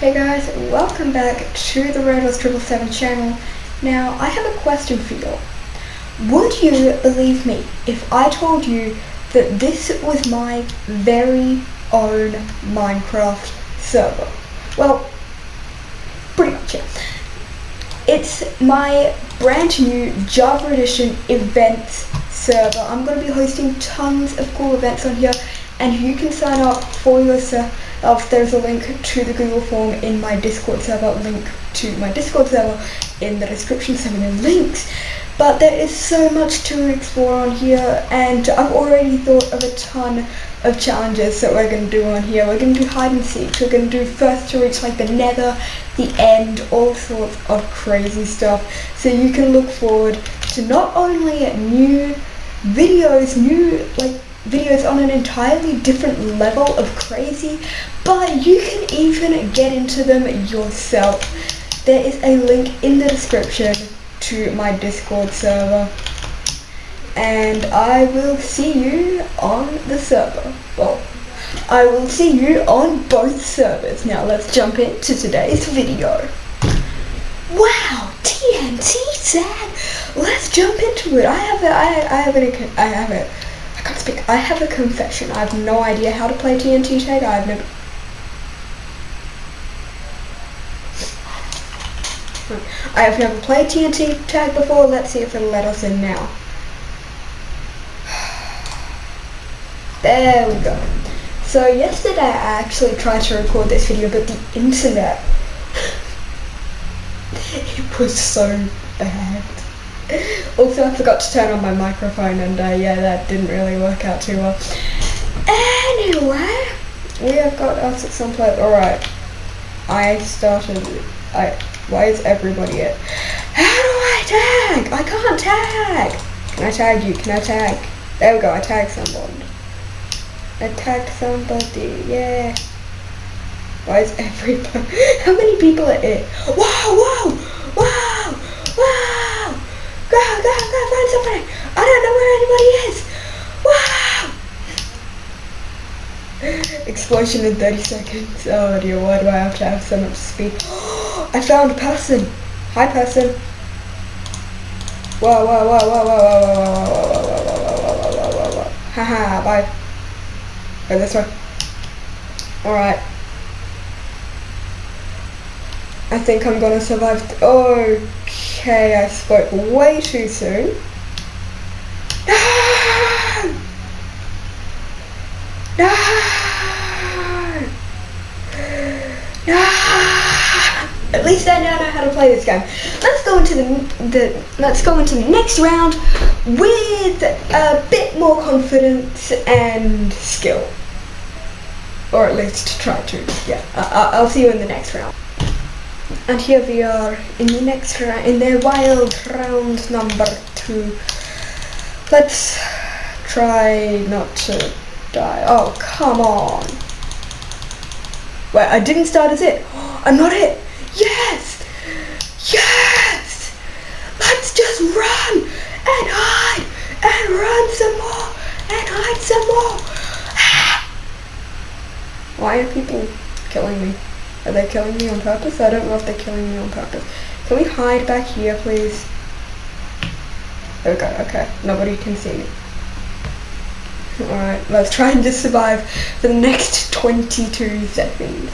Hey guys, welcome back to the Red 777 channel. Now, I have a question for you. Would you believe me if I told you that this was my very own Minecraft server? Well, pretty much, yeah. It's my brand new Java Edition events server. I'm going to be hosting tons of cool events on here and you can sign up for yourself. There's a link to the Google form in my Discord server, link to my Discord server in the description, so many links. But there is so much to explore on here and I've already thought of a ton of challenges that we're going to do on here. We're going to do hide and seek, we're going to do first to reach like the nether, the end, all sorts of crazy stuff. So you can look forward to not only new videos, new like videos on an entirely different level of crazy, but you can even get into them yourself. There is a link in the description to my Discord server. And I will see you on the server. Well, I will see you on both servers. Now let's jump into today's video. Wow, TNT tag. Let's jump into it. I have it. I, I have it. I have it. I can't speak. I have a confession. I have no idea how to play TNT tag. I've never. I have never played TNT tag before. Let's see if it'll let us in now. There we go. So yesterday I actually tried to record this video, but the internet, it was so bad. Also, I forgot to turn on my microphone, and uh, yeah, that didn't really work out too well. Anyway, we have got us at some place. Alright, I started. I. Why is everybody it? How do I tag? I can't tag. Can I tag you? Can I tag? There we go. I tagged someone. I tagged somebody. Yeah. Why is everybody? How many people are it? Whoa! Whoa! Whoa! Whoa! Go, go, go, find somebody! I don't know where anybody is! Wow! Explosion in 30 seconds. Oh dear, why do I have to have so much speed? I found a person! Hi person! Whoa, whoa, whoa, whoa, whoa, whoa, whoa, whoa, whoa, whoa, whoa, whoa, whoa, whoa, whoa, whoa, whoa. Haha, bye. Go this way. Alright. I think I'm gonna survive. Okay, I spoke way too soon. No! No! No! At least I now know how to play this game. Let's go into the, the let's go into the next round with a bit more confidence and skill, or at least try to. Yeah, I, I'll see you in the next round. And here we are in the next round, in the wild round number two. Let's try not to die. Oh, come on. Wait, I didn't start as it. I'm not it. Yes! Yes! Let's just run and hide and run some more and hide some more. Ah! Why are people killing me? Are they killing me on purpose? I don't know if they're killing me on purpose. Can we hide back here, please? Okay, okay. Nobody can see me. Alright, let's try and just survive for the next 22 seconds.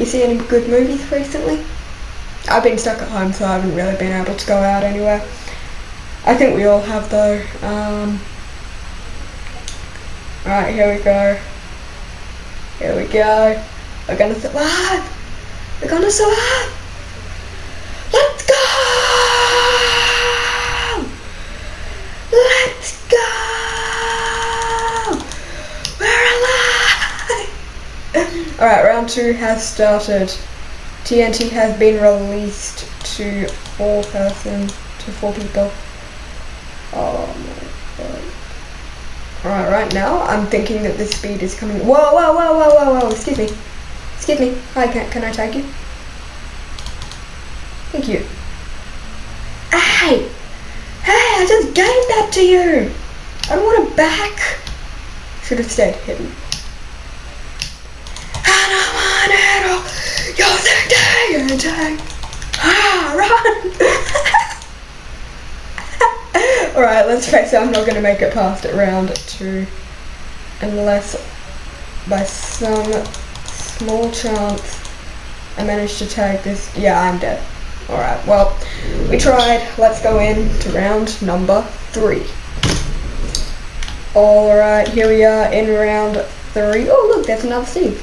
You see any good movies recently? I've been stuck at home, so I haven't really been able to go out anywhere. I think we all have though. Um, Alright, here we go. Here we go. We're gonna survive. We're gonna survive. Let's go. Let's go. We're alive. Alright, round two has started. TNT has been released to four person, to four people. Oh my god. Alright, right now I'm thinking that the speed is coming. Whoa, whoa, whoa, whoa, whoa, whoa, excuse me. Excuse me. Hi, can, can I tag you? Thank you. Hey! Hey, I just gave that to you! I don't want it back! Should have stayed hidden. How Mega attack! Ah, run! Alright, let's face it, I'm not going to make it past it round two. Unless by some small chance I manage to tag this. Yeah, I'm dead. Alright, well, we tried. Let's go in to round number three. Alright, here we are in round three. Oh, look, there's another Steve.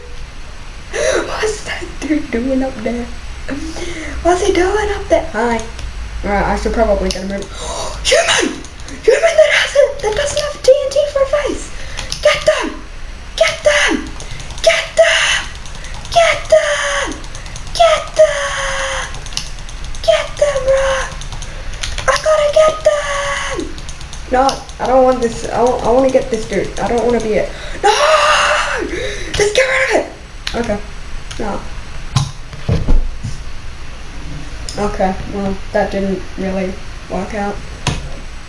dude doing up there what's he doing up there hi alright I should probably get him human human that has it that doesn't have TNT for a face get them get them get them get them get them get them bro I gotta get them! No, I don't want this. I I want to get this dude. I don't want to be it. No! Just get rid of it! Okay. No. Okay, well, that didn't really work out.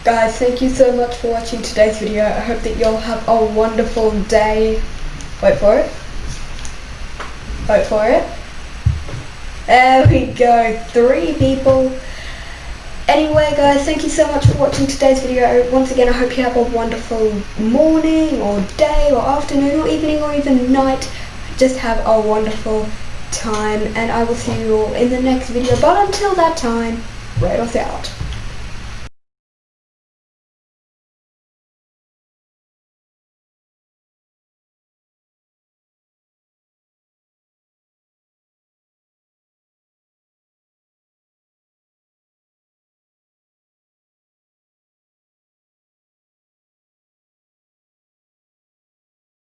Guys, thank you so much for watching today's video. I hope that you'll have a wonderful day. Wait for it. Wait for it. There we go. Three people. Anyway guys, thank you so much for watching today's video. Once again, I hope you have a wonderful morning or day or afternoon or evening or even night. Just have a wonderful time and I will see you all in the next video. But until that time, Rados out.